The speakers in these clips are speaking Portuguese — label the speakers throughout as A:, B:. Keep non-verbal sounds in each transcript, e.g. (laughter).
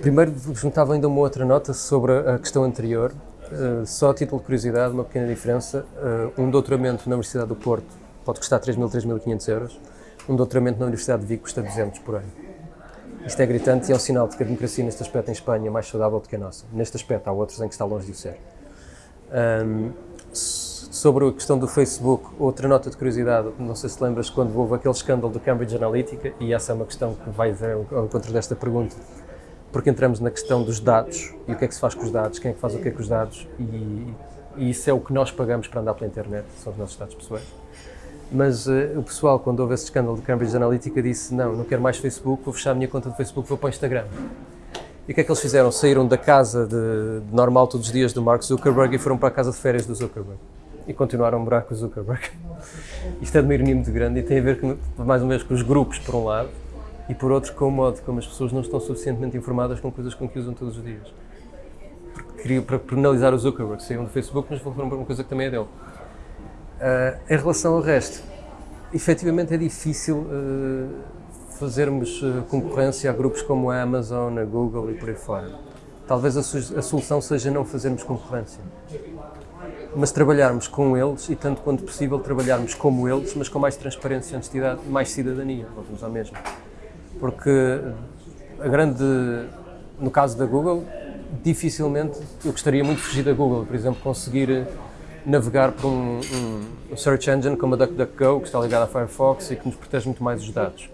A: Primeiro, juntava ainda uma outra nota sobre a questão anterior. Uh, só a título de curiosidade, uma pequena diferença. Uh, um doutoramento na Universidade do Porto pode custar 3.000, 3.500 euros. Um doutoramento na Universidade de Vigo custa 200 por ano. Isto é gritante e é um sinal de que a democracia neste aspecto em Espanha é mais saudável do que a nossa. Neste aspecto, há outros em que está longe de o ser. Um, sobre a questão do Facebook, outra nota de curiosidade, não sei se lembras quando houve aquele escândalo do Cambridge Analytica, e essa é uma questão que vai ao encontro desta pergunta, porque entramos na questão dos dados e o que é que se faz com os dados, quem é que faz o que é com os dados e, e isso é o que nós pagamos para andar pela internet, são os nossos dados pessoais. Mas uh, o pessoal, quando houve esse escândalo de Cambridge Analytica, disse não, não quero mais Facebook, vou fechar a minha conta do Facebook, vou para o Instagram. E o que é que eles fizeram? Saíram da casa de, de normal todos os dias do Mark Zuckerberg e foram para a casa de férias do Zuckerberg. E continuaram a morar com o Zuckerberg. (laughs) Isto é de uma ironia muito grande e tem a ver com, mais uma vez com os grupos, por um lado, e por outro com o modo como as pessoas não estão suficientemente informadas com coisas com que usam todos os dias. Queria para penalizar o Zuckerberg, saíram do Facebook, mas foram para uma coisa que também é dele. Uh, em relação ao resto, efetivamente é difícil uh, fazermos uh, concorrência a grupos como a Amazon, a Google e por aí fora. Talvez a, a solução seja não fazermos concorrência, mas trabalharmos com eles e, tanto quanto possível, trabalharmos como eles, mas com mais transparência, honestidade, mais cidadania, voltamos ao mesmo porque a grande, no caso da Google, dificilmente, eu gostaria muito de fugir da Google, por exemplo, conseguir navegar por um, um, search engine como a DuckDuckGo, que está ligado à Firefox e que nos protege muito mais os dados.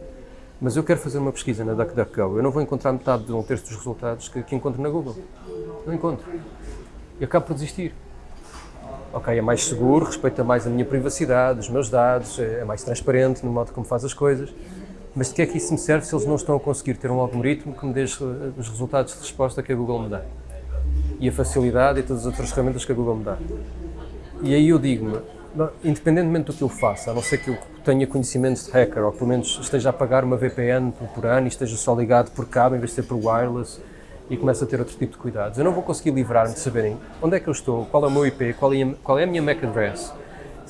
A: Mas eu quero fazer uma pesquisa na DuckDuckGo, eu não vou encontrar metade de um terço dos resultados que, que encontro na Google. Não encontro. E acabo por desistir. Ok, é mais seguro, respeita mais a minha privacidade, os meus dados, é mais transparente no modo como faz as coisas, mas de que é que isso me serve se eles não estão a conseguir ter um algoritmo que me dê os resultados de resposta que a Google me dá? E a facilidade e todas as outras ferramentas que a Google me dá. E aí eu digo-me, independentemente do que eu faça, a não ser que eu tenha conhecimentos de hacker, ou pelo menos esteja a pagar uma VPN por ano e esteja só ligado por cabo em vez de ser por wireless, e começa a ter outro tipo de cuidados. Eu não vou conseguir livrar-me de saberem onde é que eu estou, qual é o meu IP, qual é qual é a minha MAC address,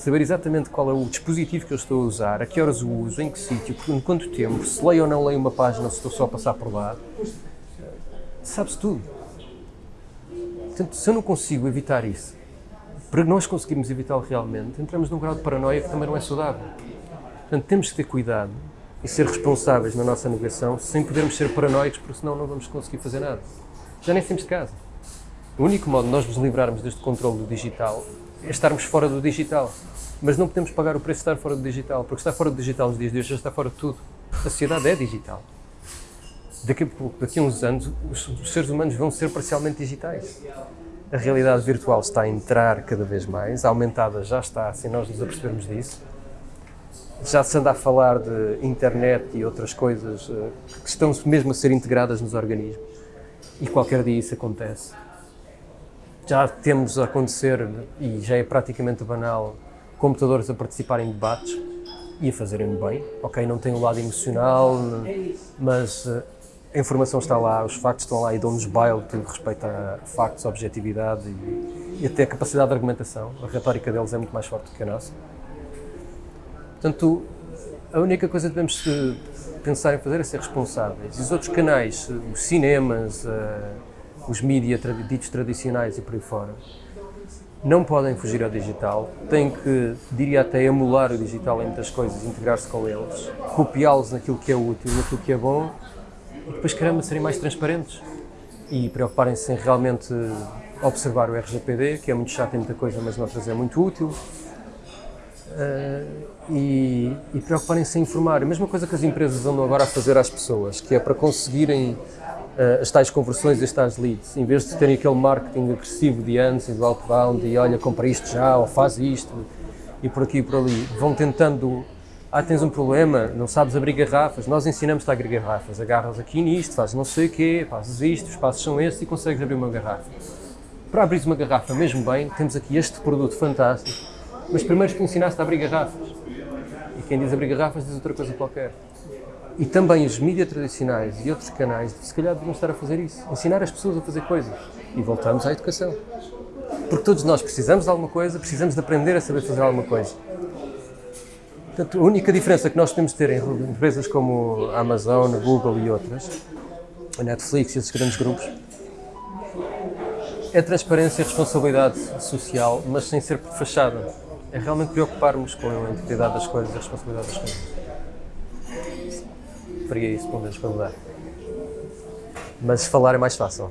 A: saber exatamente qual é o dispositivo que eu estou a usar, a que horas o uso, em que sítio, em quanto tempo, se leio ou não leio uma página, se estou só a passar por lá, sabe-se tudo. Portanto, se eu não consigo evitar isso, para nós conseguirmos evitá-lo realmente, entramos num grau de paranoia que também não é saudável. Portanto, temos que ter cuidado e ser responsáveis na nossa navegação sem podermos ser paranoicos, porque senão não vamos conseguir fazer nada. Já nem temos de casa. O único modo de nós nos livrarmos deste controle do digital é estarmos fora do digital. Mas não podemos pagar o preço de estar fora do digital, porque estar fora do digital nos dias de hoje já está fora de tudo. A sociedade é digital. Daqui a, pouco, daqui a uns anos, os, os seres humanos vão ser parcialmente digitais. A realidade virtual está a entrar cada vez mais, aumentada já está, sem nós nos apercebermos disso. Já se anda a falar de internet e outras coisas uh, que estão mesmo a ser integradas nos organismos. E qualquer dia isso acontece já temos a acontecer, e já é praticamente banal, computadores a participarem em debates e a fazerem bem. Ok, não tem o um lado emocional, mas eh, a informação está lá, os factos estão lá e dão-nos baile tudo respeito a factos, objetividade e, e, até a capacidade de argumentação. A retórica deles é muito mais forte do que a nossa. Portanto, a única coisa que devemos eh, pensar em fazer é ser responsáveis. E os outros canais, eh, os cinemas, os mídias ditos tradicionais e por aí fora, não podem fugir ao digital, têm que, diria até, emular o digital em muitas coisas, integrar-se com eles, copiá-los naquilo que é útil, naquilo que é bom, e depois, caramba, serem mais transparentes e preocuparem-se em realmente observar o RGPD, que é muito chato em muita coisa, mas noutras é muito útil, uh, e, e preocuparem-se em informar. A mesma coisa que as empresas andam agora a fazer às pessoas, que é para conseguirem uh, as tais conversões as tais leads, em vez de terem aquele marketing agressivo de antes e do outbound e olha, compra isto já ou faz isto e por aqui e por ali, vão tentando ah, tens um problema, não sabes abrir garrafas, nós ensinamos-te a abrir garrafas, agarras aqui nisto, fazes não sei o quê, fazes isto, os passos são estes e consegues abrir uma garrafa. Para abrir uma garrafa mesmo bem, temos aqui este produto fantástico, mas primeiro te ensinaste a abrir garrafas. E quem diz abrir garrafas diz outra coisa qualquer. E também os mídias tradicionais e outros canais, se calhar deviam estar a fazer isso, ensinar as pessoas a fazer coisas. E voltamos à educação. Porque todos nós precisamos de alguma coisa, precisamos de aprender a saber fazer alguma coisa. Portanto, a única diferença que nós podemos ter em empresas como a Amazon, Google e outras, a Netflix e esses grandes grupos, é transparência e responsabilidade social, mas sem ser fachada. É realmente preocuparmos com a identidade das coisas e a responsabilidade das coisas faria isso, pelo menos para mudar. Mas falar é mais fácil.